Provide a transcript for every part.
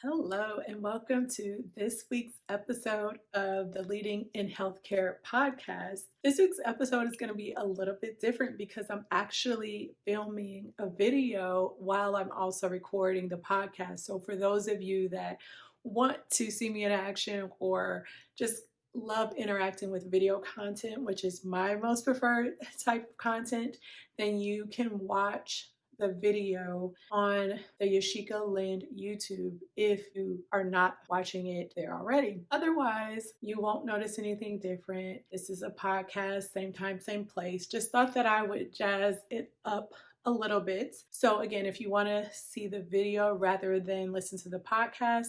Hello, and welcome to this week's episode of the Leading in Healthcare podcast. This week's episode is going to be a little bit different because I'm actually filming a video while I'm also recording the podcast. So, for those of you that want to see me in action or just love interacting with video content, which is my most preferred type of content, then you can watch the video on the Yashika Lind YouTube if you are not watching it there already. Otherwise, you won't notice anything different. This is a podcast, same time, same place. Just thought that I would jazz it up a little bit. So, again, if you want to see the video rather than listen to the podcast,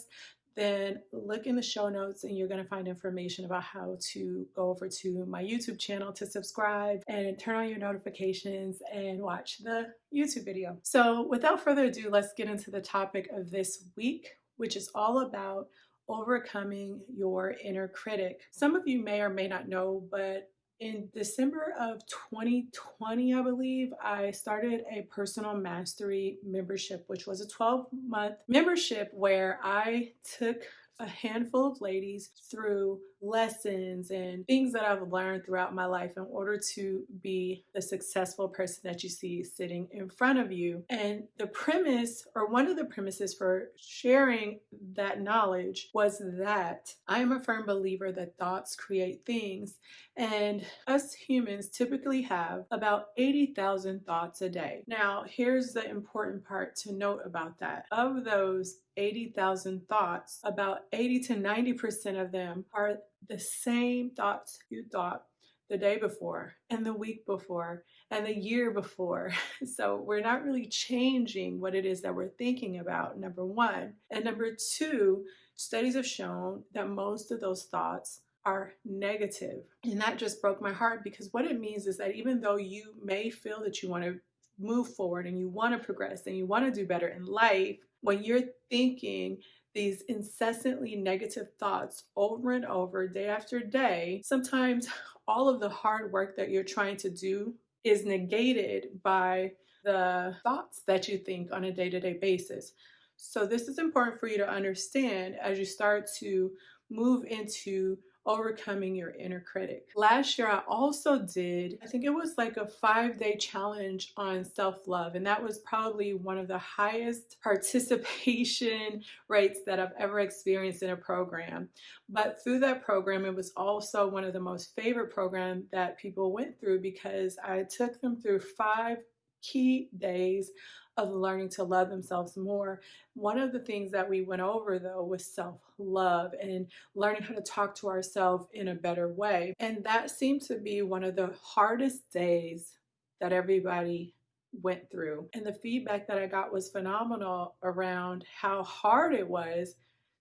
then look in the show notes and you're going to find information about how to go over to my YouTube channel to subscribe and turn on your notifications and watch the YouTube video. So, without further ado, let's get into the topic of this week, which is all about overcoming your inner critic. Some of you may or may not know, but in December of 2020, I believe, I started a personal mastery membership, which was a 12 month membership where I took a handful of ladies through lessons and things that I've learned throughout my life in order to be the successful person that you see sitting in front of you. And the premise, or one of the premises for sharing that knowledge, was that I am a firm believer that thoughts create things. And us humans typically have about 80,000 thoughts a day. Now, here's the important part to note about that. Of those 80,000 thoughts, about 80 to 90% of them are the same thoughts you thought the day before and the week before and the year before. So we're not really changing what it is that we're thinking about, number one. And number two, studies have shown that most of those thoughts are negative. And that just broke my heart because what it means is that even though you may feel that you want to move forward and you want to progress and you want to do better in life, when you're thinking these incessantly negative thoughts over and over, day after day, sometimes all of the hard work that you're trying to do is negated by the thoughts that you think on a day to day basis. So, this is important for you to understand as you start to move into overcoming your inner critic. Last year, I also did, I think it was like a five day challenge on self love, and that was probably one of the highest participation rates that I've ever experienced in a program. But through that program, it was also one of the most favorite programs that people went through because I took them through five key days of learning to love themselves more. One of the things that we went over though was self love and learning how to talk to ourselves in a better way. And that seemed to be one of the hardest days that everybody went through. And the feedback that I got was phenomenal around how hard it was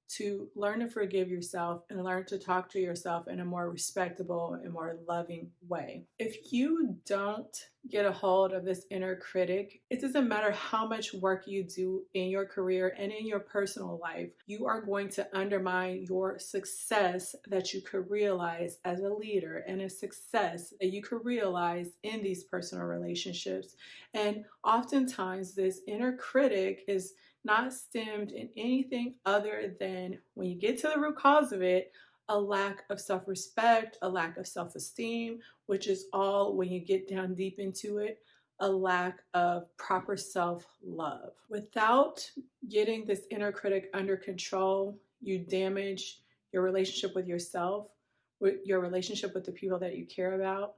to learn to forgive yourself and learn to talk to yourself in a more respectable and more loving way. If you don't get a hold of this inner critic, it doesn't matter how much work you do in your career and in your personal life, you are going to undermine your success that you could realize as a leader and a success that you could realize in these personal relationships. And oftentimes, this inner critic is not stemmed in anything other than when you get to the root cause of it, a lack of self respect, a lack of self esteem, which is all when you get down deep into it, a lack of proper self love. Without getting this inner critic under control, you damage your relationship with yourself, with your relationship with the people that you care about,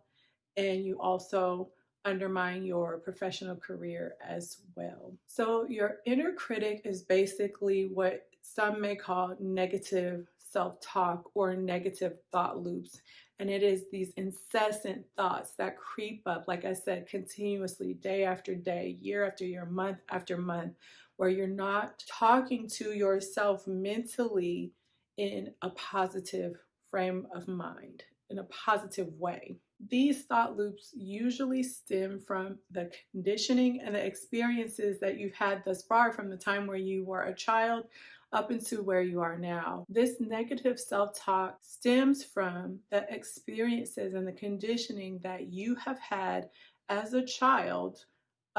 and you also undermine your professional career as well. So, your inner critic is basically what some may call negative self talk or negative thought loops. And it is these incessant thoughts that creep up, like I said, continuously, day after day, year after year, month after month, where you're not talking to yourself mentally in a positive frame of mind, in a positive way. These thought loops usually stem from the conditioning and the experiences that you've had thus far from the time where you were a child up into where you are now. This negative self talk stems from the experiences and the conditioning that you have had as a child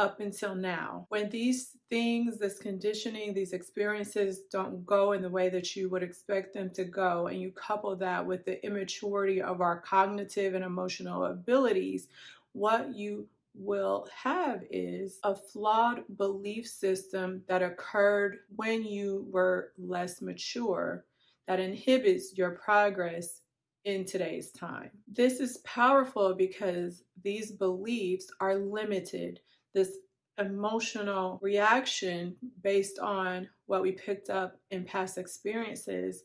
up until now. When these things, this conditioning, these experiences don't go in the way that you would expect them to go, and you couple that with the immaturity of our cognitive and emotional abilities, what you will have is a flawed belief system that occurred when you were less mature that inhibits your progress in today's time. This is powerful because these beliefs are limited. This emotional reaction based on what we picked up in past experiences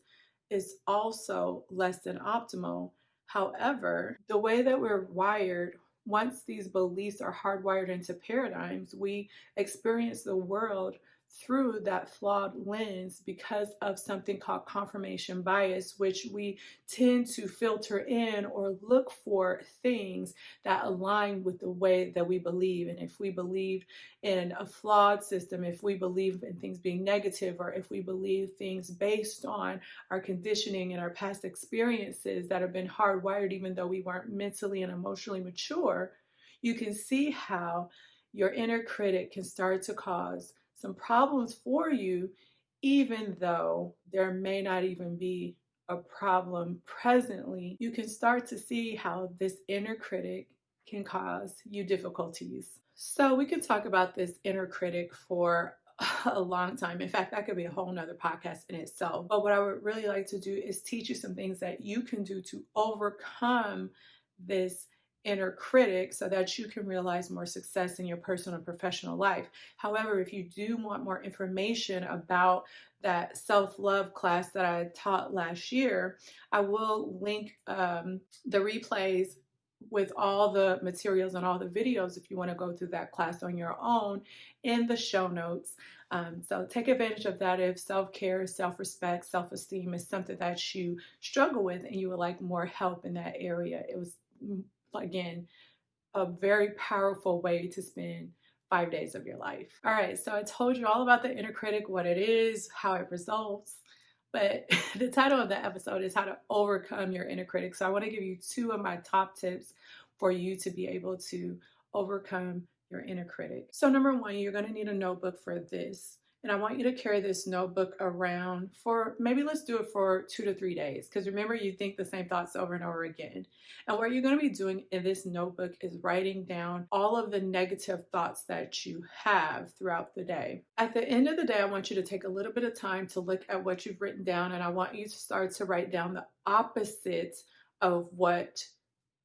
is also less than optimal. However, the way that we're wired, once these beliefs are hardwired into paradigms, we experience the world through that flawed lens because of something called confirmation bias, which we tend to filter in or look for things that align with the way that we believe. And if we believe in a flawed system, if we believe in things being negative, or if we believe things based on our conditioning and our past experiences that have been hardwired, even though we weren't mentally and emotionally mature, you can see how your inner critic can start to cause some problems for you, even though there may not even be a problem presently, you can start to see how this inner critic can cause you difficulties. So we can talk about this inner critic for a long time. In fact, that could be a whole nother podcast in itself. But what I would really like to do is teach you some things that you can do to overcome this inner critic so that you can realize more success in your personal and professional life. However, if you do want more information about that self-love class that I taught last year, I will link um, the replays with all the materials and all the videos if you want to go through that class on your own in the show notes. Um, so take advantage of that if self-care, self-respect, self-esteem is something that you struggle with and you would like more help in that area. It was again, a very powerful way to spend five days of your life. All right, so I told you all about the inner critic, what it is, how it results, but the title of the episode is how to overcome your inner critic. So I want to give you two of my top tips for you to be able to overcome your inner critic. So number one, you're going to need a notebook for this. And I want you to carry this notebook around for maybe let's do it for two to three days. Because remember, you think the same thoughts over and over again. And what you're going to be doing in this notebook is writing down all of the negative thoughts that you have throughout the day. At the end of the day, I want you to take a little bit of time to look at what you've written down. And I want you to start to write down the opposite of what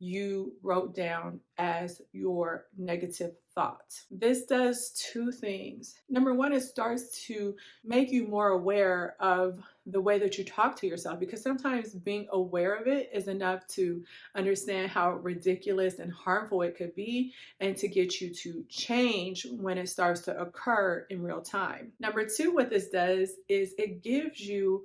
you wrote down as your negative thoughts. This does two things. Number one, it starts to make you more aware of the way that you talk to yourself because sometimes being aware of it is enough to understand how ridiculous and harmful it could be and to get you to change when it starts to occur in real time. Number two, what this does is it gives you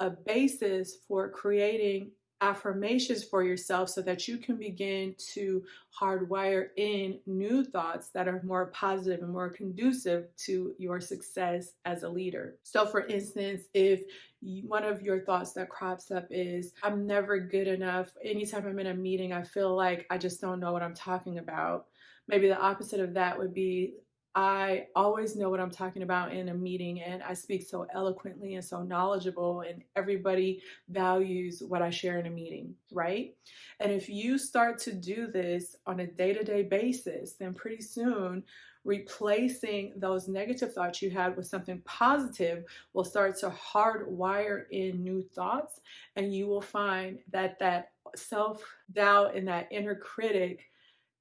a basis for creating affirmations for yourself so that you can begin to hardwire in new thoughts that are more positive and more conducive to your success as a leader. So, for instance, if one of your thoughts that crops up is, I'm never good enough. Anytime I'm in a meeting, I feel like I just don't know what I'm talking about. Maybe the opposite of that would be, I always know what I'm talking about in a meeting and I speak so eloquently and so knowledgeable and everybody values what I share in a meeting, right? And if you start to do this on a day-to-day basis, then pretty soon replacing those negative thoughts you had with something positive will start to hardwire in new thoughts and you will find that that self-doubt and that inner critic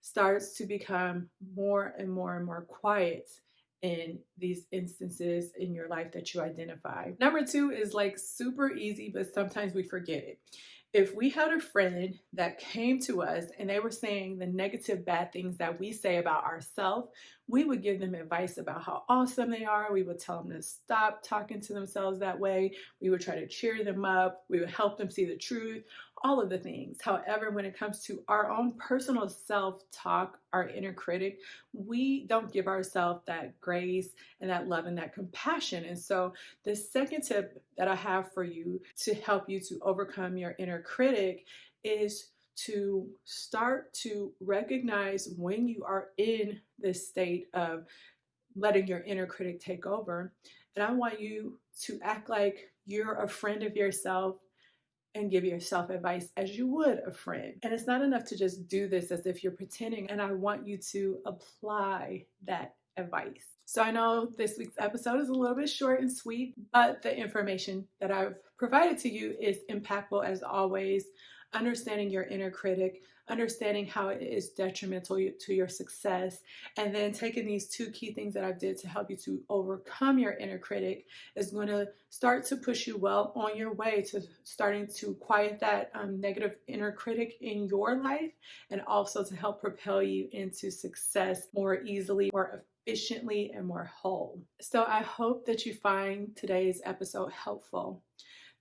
starts to become more and more and more quiet in these instances in your life that you identify. Number two is like super easy, but sometimes we forget it. If we had a friend that came to us and they were saying the negative, bad things that we say about ourselves, we would give them advice about how awesome they are. We would tell them to stop talking to themselves that way. We would try to cheer them up. We would help them see the truth all of the things. However, when it comes to our own personal self-talk, our inner critic, we don't give ourselves that grace and that love and that compassion. And so the second tip that I have for you to help you to overcome your inner critic is to start to recognize when you are in this state of letting your inner critic take over. And I want you to act like you're a friend of yourself and give yourself advice as you would a friend. And it's not enough to just do this as if you're pretending. And I want you to apply that advice. So I know this week's episode is a little bit short and sweet, but the information that I've provided to you is impactful as always understanding your inner critic, understanding how it is detrimental to your success, and then taking these two key things that I did to help you to overcome your inner critic is going to start to push you well on your way to starting to quiet that um, negative inner critic in your life and also to help propel you into success more easily, more efficiently, and more whole. So I hope that you find today's episode helpful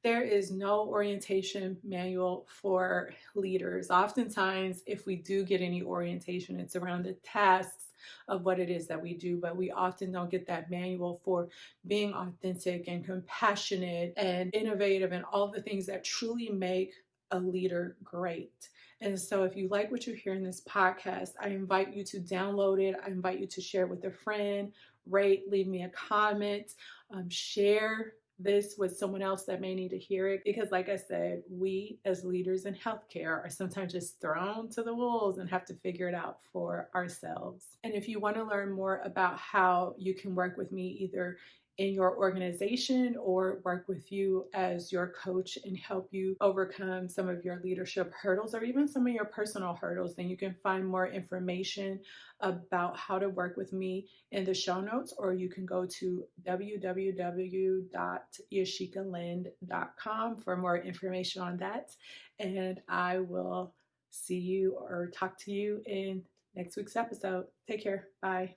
there is no orientation manual for leaders. Oftentimes, if we do get any orientation, it's around the tasks of what it is that we do, but we often don't get that manual for being authentic and compassionate and innovative and all the things that truly make a leader great. And so, if you like what you hear in this podcast, I invite you to download it. I invite you to share it with a friend, rate, leave me a comment, um, share this with someone else that may need to hear it. Because, like I said, we as leaders in healthcare are sometimes just thrown to the wolves and have to figure it out for ourselves. And if you want to learn more about how you can work with me either in your organization or work with you as your coach and help you overcome some of your leadership hurdles or even some of your personal hurdles, then you can find more information about how to work with me in the show notes, or you can go to www.yashikalind.com for more information on that. And I will see you or talk to you in next week's episode. Take care. Bye.